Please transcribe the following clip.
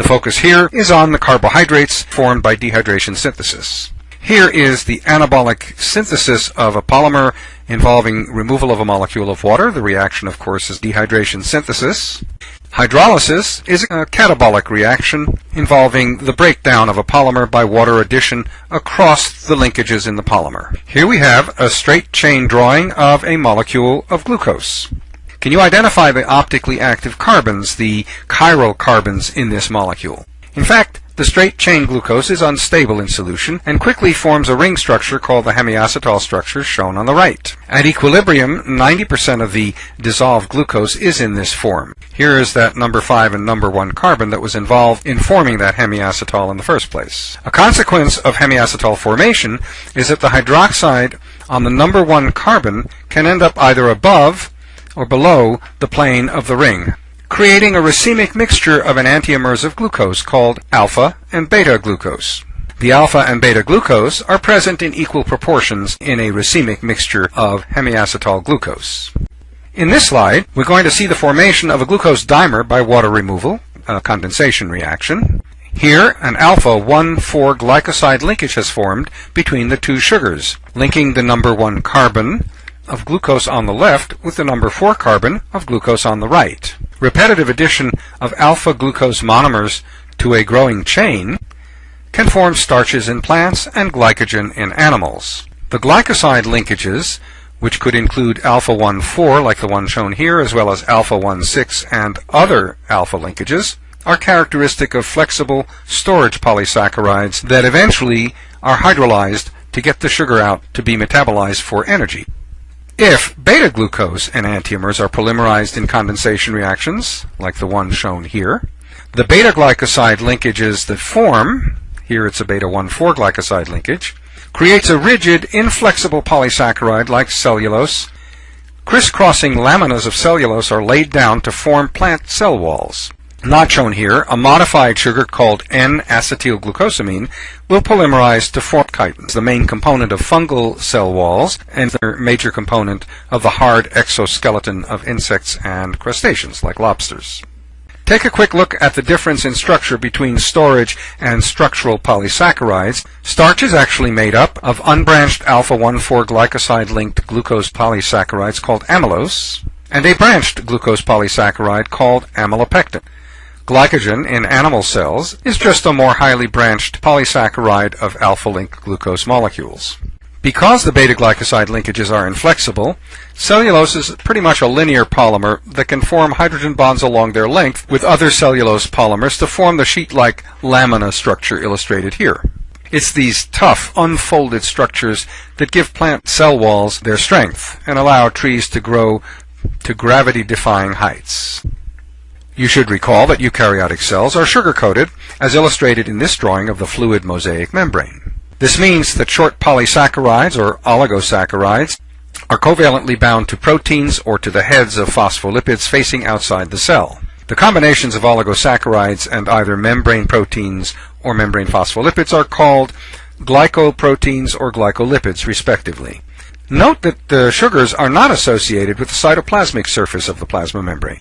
The focus here is on the carbohydrates formed by dehydration synthesis. Here is the anabolic synthesis of a polymer involving removal of a molecule of water. The reaction, of course, is dehydration synthesis. Hydrolysis is a catabolic reaction involving the breakdown of a polymer by water addition across the linkages in the polymer. Here we have a straight chain drawing of a molecule of glucose. Can you identify the optically active carbons, the chiral carbons in this molecule? In fact, the straight chain glucose is unstable in solution and quickly forms a ring structure called the hemiacetal structure shown on the right. At equilibrium, 90% of the dissolved glucose is in this form. Here is that number 5 and number 1 carbon that was involved in forming that hemiacetal in the first place. A consequence of hemiacetal formation is that the hydroxide on the number 1 carbon can end up either above or below the plane of the ring creating a racemic mixture of an of glucose called alpha and beta glucose. The alpha and beta glucose are present in equal proportions in a racemic mixture of hemiacetal glucose. In this slide, we're going to see the formation of a glucose dimer by water removal, a condensation reaction. Here, an alpha-1,4 glycoside linkage has formed between the two sugars, linking the number 1 carbon of glucose on the left with the number 4 carbon of glucose on the right. Repetitive addition of alpha-glucose monomers to a growing chain can form starches in plants and glycogen in animals. The glycoside linkages, which could include alpha-1,4 like the one shown here, as well as alpha-1,6 and other alpha linkages, are characteristic of flexible storage polysaccharides that eventually are hydrolyzed to get the sugar out to be metabolized for energy. If beta-glucose and enantiomers are polymerized in condensation reactions, like the one shown here, the beta-glycoside linkages that form, here it's a beta-1,4 glycoside linkage, creates a rigid, inflexible polysaccharide like cellulose. Crisscrossing laminas of cellulose are laid down to form plant cell walls. Not shown here, a modified sugar called N-acetylglucosamine will polymerize to form chitins, the main component of fungal cell walls and the major component of the hard exoskeleton of insects and crustaceans like lobsters. Take a quick look at the difference in structure between storage and structural polysaccharides. Starch is actually made up of unbranched alpha-1,4 glycoside-linked glucose polysaccharides called amylose, and a branched glucose polysaccharide called amylopectin. Glycogen in animal cells is just a more highly branched polysaccharide of alpha-linked glucose molecules. Because the beta-glycoside linkages are inflexible, cellulose is pretty much a linear polymer that can form hydrogen bonds along their length with other cellulose polymers to form the sheet-like lamina structure illustrated here. It's these tough, unfolded structures that give plant cell walls their strength and allow trees to grow to gravity-defying heights. You should recall that eukaryotic cells are sugar-coated, as illustrated in this drawing of the fluid mosaic membrane. This means that short polysaccharides, or oligosaccharides, are covalently bound to proteins or to the heads of phospholipids facing outside the cell. The combinations of oligosaccharides and either membrane proteins or membrane phospholipids are called glycoproteins or glycolipids, respectively. Note that the sugars are not associated with the cytoplasmic surface of the plasma membrane.